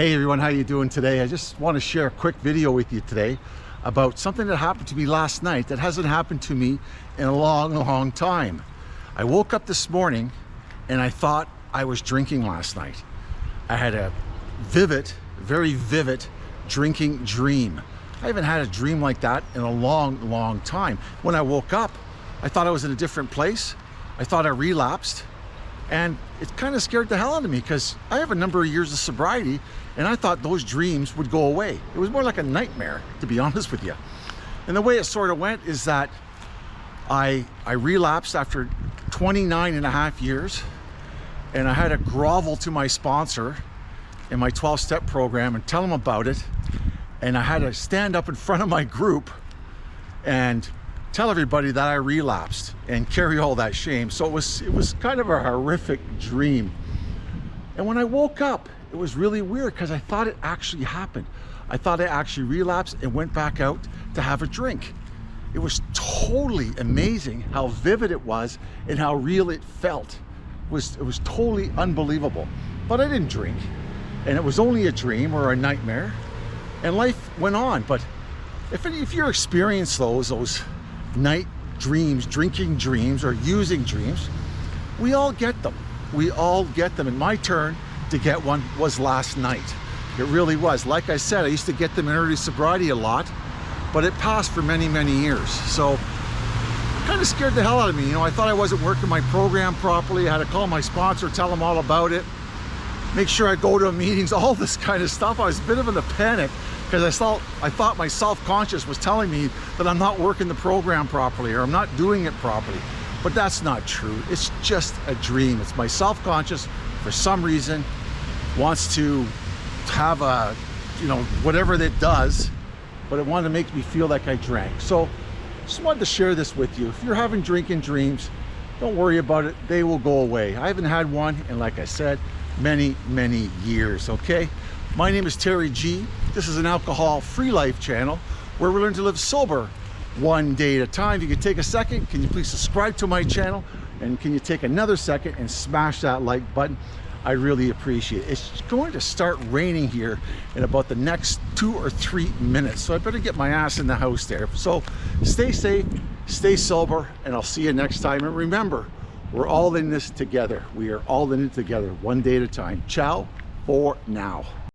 Hey everyone, how you doing today? I just want to share a quick video with you today about something that happened to me last night that hasn't happened to me in a long, long time. I woke up this morning and I thought I was drinking last night. I had a vivid, very vivid drinking dream. I haven't had a dream like that in a long, long time. When I woke up, I thought I was in a different place. I thought I relapsed and it kind of scared the hell out of me because I have a number of years of sobriety and I thought those dreams would go away. It was more like a nightmare, to be honest with you. And the way it sort of went is that I, I relapsed after 29 and a half years and I had to grovel to my sponsor in my 12-step program and tell him about it. And I had to stand up in front of my group and tell everybody that I relapsed and carry all that shame. So it was, it was kind of a horrific dream. And when I woke up, it was really weird because I thought it actually happened. I thought I actually relapsed and went back out to have a drink. It was totally amazing how vivid it was and how real it felt. It was, it was totally unbelievable. But I didn't drink and it was only a dream or a nightmare and life went on. But if, if you experience those, those night dreams, drinking dreams, or using dreams, we all get them. We all get them. And my turn to get one was last night. It really was. Like I said, I used to get them in early sobriety a lot, but it passed for many, many years. So kind of scared the hell out of me. You know, I thought I wasn't working my program properly. I had to call my sponsor, tell them all about it, make sure I go to meetings, all this kind of stuff. I was a bit of in a panic because I thought I thought my self-conscious was telling me that I'm not working the program properly or I'm not doing it properly. But that's not true. It's just a dream. It's my self-conscious for some reason wants to have a, you know, whatever it does, but it wanted to make me feel like I drank. So just wanted to share this with you. If you're having drinking dreams, don't worry about it. They will go away. I haven't had one, and like I said, many, many years, okay? My name is Terry G. This is an alcohol-free life channel where we learn to live sober one day at a time. If you could take a second, can you please subscribe to my channel? And can you take another second and smash that like button? I really appreciate it. It's going to start raining here in about the next two or three minutes. So I better get my ass in the house there. So stay safe, stay sober, and I'll see you next time. And remember, we're all in this together. We are all in it together, one day at a time. Ciao for now.